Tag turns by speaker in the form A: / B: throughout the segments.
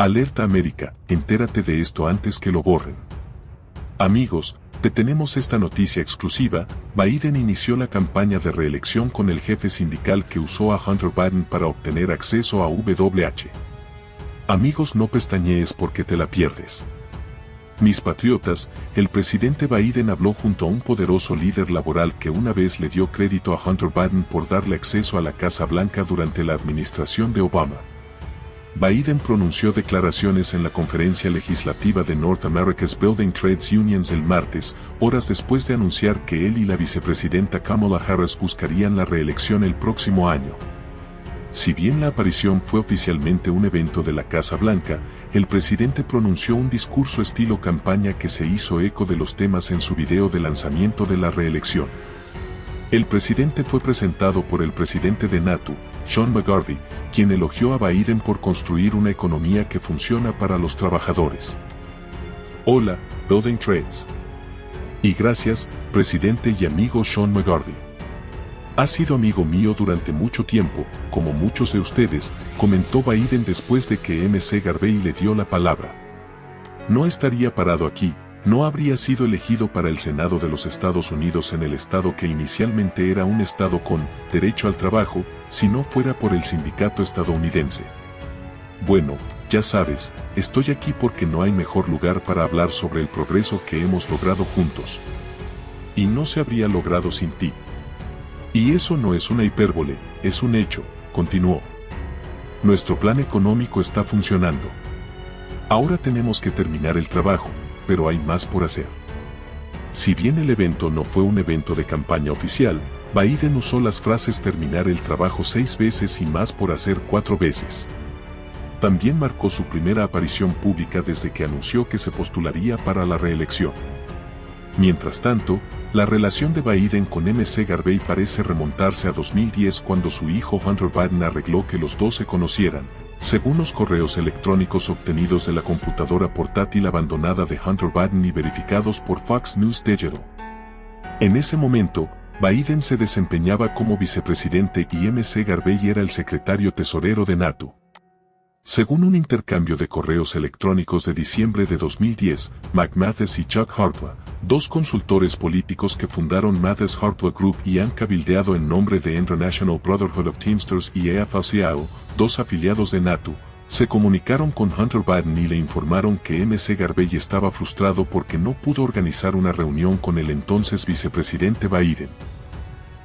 A: Alerta América, entérate de esto antes que lo borren. Amigos, te tenemos esta noticia exclusiva, Biden inició la campaña de reelección con el jefe sindical que usó a Hunter Biden para obtener acceso a WH. Amigos no pestañees porque te la pierdes. Mis patriotas, el presidente Biden habló junto a un poderoso líder laboral que una vez le dio crédito a Hunter Biden por darle acceso a la Casa Blanca durante la administración de Obama. Biden pronunció declaraciones en la conferencia legislativa de North America's Building Trades Unions el martes, horas después de anunciar que él y la vicepresidenta Kamala Harris buscarían la reelección el próximo año. Si bien la aparición fue oficialmente un evento de la Casa Blanca, el presidente pronunció un discurso estilo campaña que se hizo eco de los temas en su video de lanzamiento de la reelección. El presidente fue presentado por el presidente de NATO, Sean McGarvey, quien elogió a Biden por construir una economía que funciona para los trabajadores. Hola, Building Trades. Y gracias, presidente y amigo Sean McGarvey. Ha sido amigo mío durante mucho tiempo, como muchos de ustedes, comentó Biden después de que MC Garvey le dio la palabra. No estaría parado aquí, no habría sido elegido para el Senado de los Estados Unidos en el estado que inicialmente era un estado con derecho al trabajo, si no fuera por el sindicato estadounidense. Bueno, ya sabes, estoy aquí porque no hay mejor lugar para hablar sobre el progreso que hemos logrado juntos. Y no se habría logrado sin ti. Y eso no es una hipérbole, es un hecho, continuó. Nuestro plan económico está funcionando. Ahora tenemos que terminar el trabajo, pero hay más por hacer. Si bien el evento no fue un evento de campaña oficial, Biden usó las frases terminar el trabajo seis veces y más por hacer cuatro veces. También marcó su primera aparición pública desde que anunció que se postularía para la reelección. Mientras tanto, la relación de Biden con MC Garvey parece remontarse a 2010 cuando su hijo Hunter Biden arregló que los dos se conocieran, según los correos electrónicos obtenidos de la computadora portátil abandonada de Hunter Biden y verificados por Fox News Digital. En ese momento, Biden se desempeñaba como vicepresidente y MC Garvey era el secretario tesorero de NATO. Según un intercambio de correos electrónicos de diciembre de 2010, McMathis y Chuck Hartwell, dos consultores políticos que fundaron Mathis Hartwell Group y han cabildeado en nombre de International Brotherhood of Teamsters y AFL-CIO, dos afiliados de NATO, se comunicaron con Hunter Biden y le informaron que MC Garvey estaba frustrado porque no pudo organizar una reunión con el entonces vicepresidente Biden.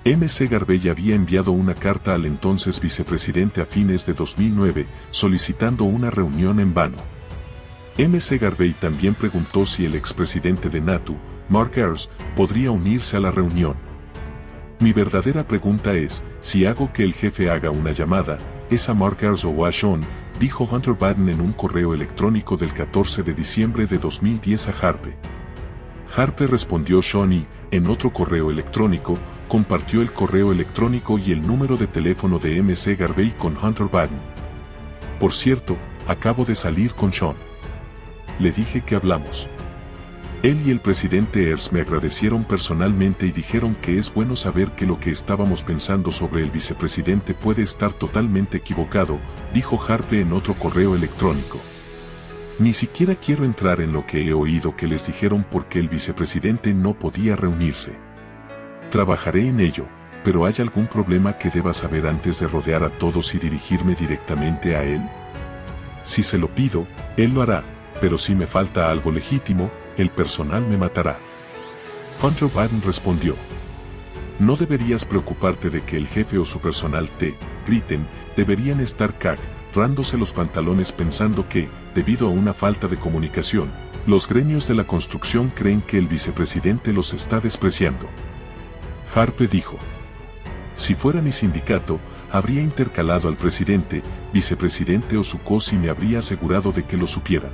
A: MC Garvey había enviado una carta al entonces vicepresidente a fines de 2009 solicitando una reunión en vano. MC Garvey también preguntó si el expresidente de NATO, Mark Ayers, podría unirse a la reunión. Mi verdadera pregunta es, si hago que el jefe haga una llamada, ¿es a Mark Ayers o a Sean? Dijo Hunter Biden en un correo electrónico del 14 de diciembre de 2010 a Harpe. Harpe respondió y, en otro correo electrónico, compartió el correo electrónico y el número de teléfono de MC Garvey con Hunter Biden. Por cierto, acabo de salir con Sean le dije que hablamos. Él y el presidente Ers me agradecieron personalmente y dijeron que es bueno saber que lo que estábamos pensando sobre el vicepresidente puede estar totalmente equivocado, dijo Harpe en otro correo electrónico. Ni siquiera quiero entrar en lo que he oído que les dijeron porque el vicepresidente no podía reunirse. Trabajaré en ello, pero ¿hay algún problema que deba saber antes de rodear a todos y dirigirme directamente a él? Si se lo pido, él lo hará, pero si me falta algo legítimo, el personal me matará. Hunter Biden respondió. No deberías preocuparte de que el jefe o su personal te griten, deberían estar cagándose los pantalones pensando que, debido a una falta de comunicación, los gremios de la construcción creen que el vicepresidente los está despreciando. Harpe dijo. Si fuera mi sindicato, habría intercalado al presidente, vicepresidente o su cos y me habría asegurado de que lo supieran.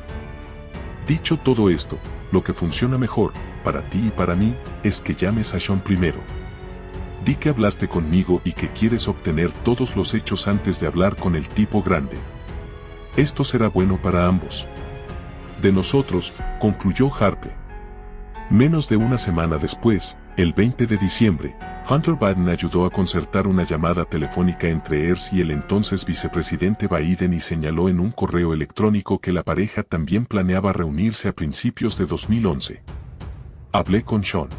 A: Dicho todo esto, lo que funciona mejor, para ti y para mí, es que llames a Sean primero. Di que hablaste conmigo y que quieres obtener todos los hechos antes de hablar con el tipo grande. Esto será bueno para ambos. De nosotros, concluyó Harpe. Menos de una semana después, el 20 de diciembre, Hunter Biden ayudó a concertar una llamada telefónica entre Ears y el entonces vicepresidente Biden y señaló en un correo electrónico que la pareja también planeaba reunirse a principios de 2011. Hablé con Sean.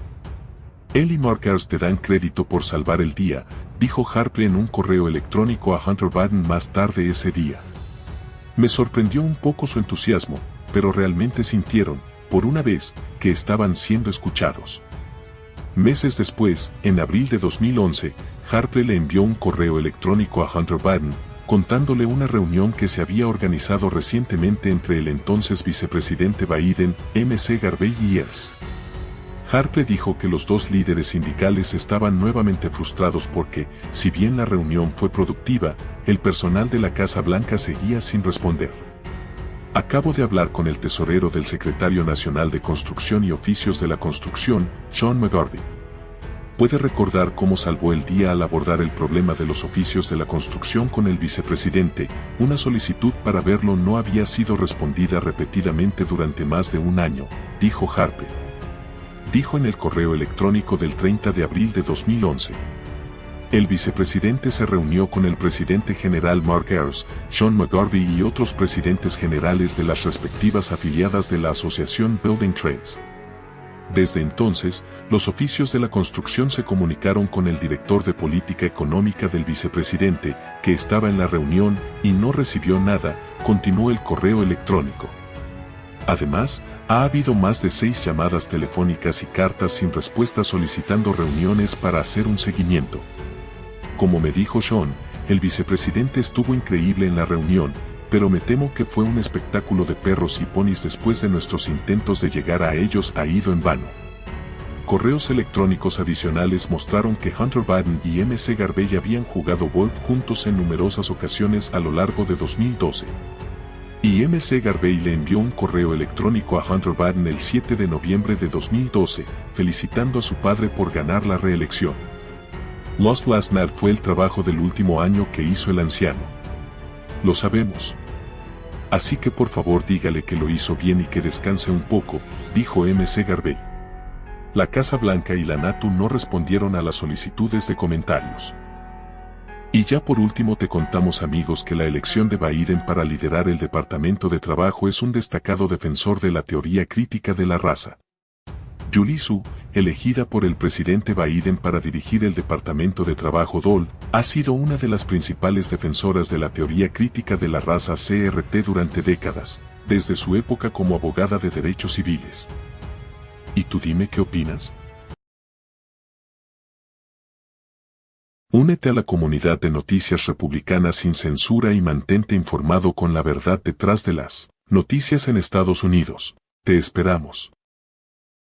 A: Él y Markers te dan crédito por salvar el día, dijo Harper en un correo electrónico a Hunter Biden más tarde ese día. Me sorprendió un poco su entusiasmo, pero realmente sintieron, por una vez, que estaban siendo escuchados. Meses después, en abril de 2011, Harper le envió un correo electrónico a Hunter Biden, contándole una reunión que se había organizado recientemente entre el entonces vicepresidente Biden, M.C. Garvey y Ears. Harper dijo que los dos líderes sindicales estaban nuevamente frustrados porque, si bien la reunión fue productiva, el personal de la Casa Blanca seguía sin responder. Acabo de hablar con el tesorero del Secretario Nacional de Construcción y Oficios de la Construcción, Sean McGarvey. ¿Puede recordar cómo salvó el día al abordar el problema de los oficios de la construcción con el vicepresidente? Una solicitud para verlo no había sido respondida repetidamente durante más de un año, dijo Harper. Dijo en el correo electrónico del 30 de abril de 2011. El vicepresidente se reunió con el presidente general Mark Ayers, Sean McGarvey y otros presidentes generales de las respectivas afiliadas de la Asociación Building Trades. Desde entonces, los oficios de la construcción se comunicaron con el director de política económica del vicepresidente, que estaba en la reunión y no recibió nada, continuó el correo electrónico. Además, ha habido más de seis llamadas telefónicas y cartas sin respuesta solicitando reuniones para hacer un seguimiento. Como me dijo Sean, el vicepresidente estuvo increíble en la reunión, pero me temo que fue un espectáculo de perros y ponis después de nuestros intentos de llegar a ellos ha ido en vano. Correos electrónicos adicionales mostraron que Hunter Biden y MC Garvey habían jugado golf juntos en numerosas ocasiones a lo largo de 2012. Y MC Garvey le envió un correo electrónico a Hunter Biden el 7 de noviembre de 2012, felicitando a su padre por ganar la reelección. Lost Last Night fue el trabajo del último año que hizo el anciano. Lo sabemos. Así que por favor dígale que lo hizo bien y que descanse un poco, dijo MC Garvey. La Casa Blanca y la NATO no respondieron a las solicitudes de comentarios. Y ya por último te contamos amigos que la elección de Biden para liderar el Departamento de Trabajo es un destacado defensor de la teoría crítica de la raza. Julie elegida por el presidente Biden para dirigir el Departamento de Trabajo DOL, ha sido una de las principales defensoras de la teoría crítica de la raza CRT durante décadas, desde su época como abogada de derechos civiles. ¿Y tú dime qué opinas? Únete a la comunidad de noticias republicanas sin censura y mantente informado con la verdad detrás de las noticias en Estados Unidos. Te esperamos.